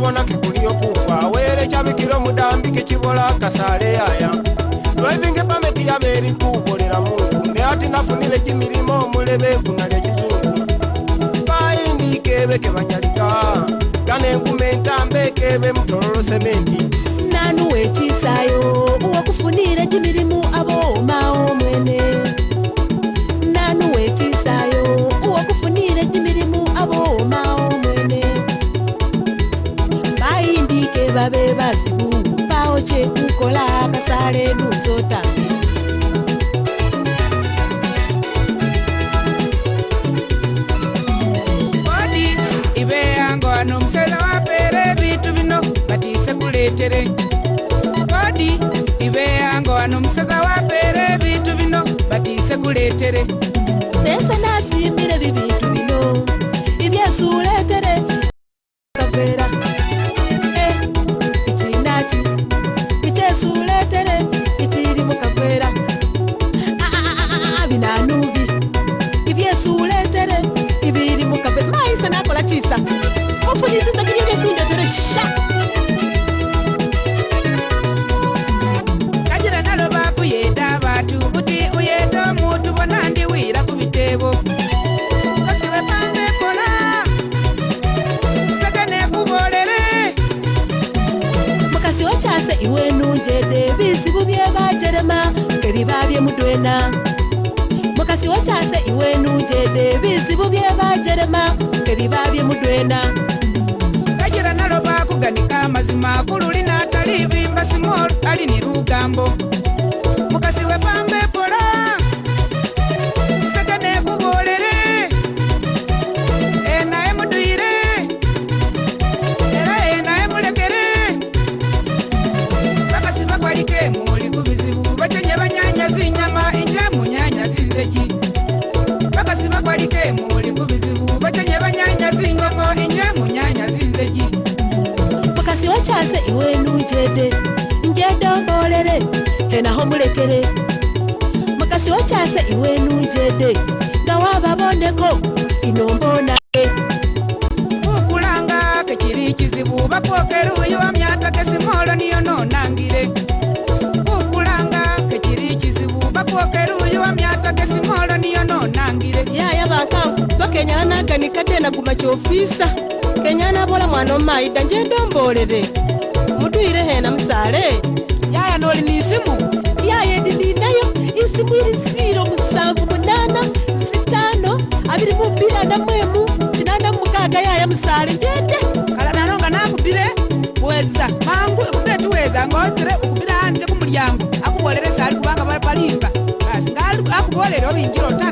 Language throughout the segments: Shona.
bonabona kikulio kufa were chabikilo mudambi kichibola kasale yaya lwevinge pameti yaberi kubolela mungu nde ati nafunile chimilimo mulebe kunale chizungu paini kebe kebanyalika kane ngume ntambe kebe mtololo sementi nanuwechisayo uwakufunile chimilimu aboma kola basa redu zota odi ibe yango ano msela wapere bitu bino batise kuletere odi ibe yango ano msela wapere bitu bino batise kuletere pesa na kufunisisa kunyenge sinda tere sha kajira nalo vakuyeta vatu kuti uyeta mutu vona ndiwira kuvitevo chase iwenu njede visivu vye vajerema keri vavye mudwena mukasi wo chase iwenu njede visivu vye vajerema keri vavye mudwena mazima kululina talivimba simol ali ni lugambo mwe naho mulekere mukasi wakyase iwe enungi ede nga waababoneko ino mboonake okulanga kekiri kizibu bakwokeruuyi wa myata kesimoolo niyo noonangire okulanga kekiri kizibu bakwokeruuyi wa myata kesimoolo niyo noonangire yaya bakanku bakenyala naganikatte naguma kyofiisa kenyana bola mwana omaida njendombolere mudwire hena musale yaya noli nisimu kandi ninayo isimu y'ibiciro musanga umunani sitano abiri mu mbira na mwemu kinana mu mukaga yaya musara ingende kararanonga nakubire weza mpangu ikubire tuweza ngonzere ukubire hanze k'umuryango akubolere sari kubanga barimba basi ngari akubolere obingira otana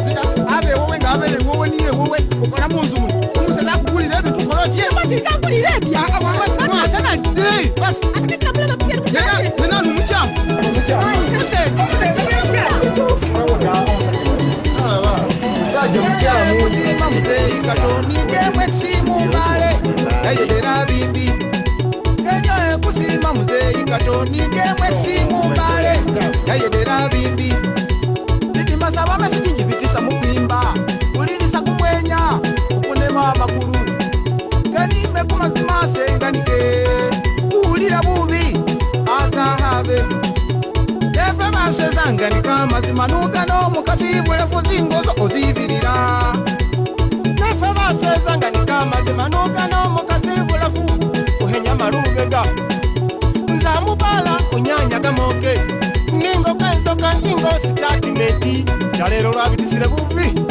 kuzita ave wowe ngave wowe niye wowe ukana munzu munu umusezakugulirezo tukorotiyeaaaaaa Ninguém é que se ganika mazima nugano mukasi bulefu zingozo ozibirira nafe baseza nganika mazima nugano mukasi bulefu uhenya malubega nzamubala unyanyagamoke ningokaenzoka ingo sitatimeti jalero lwabitisire bubi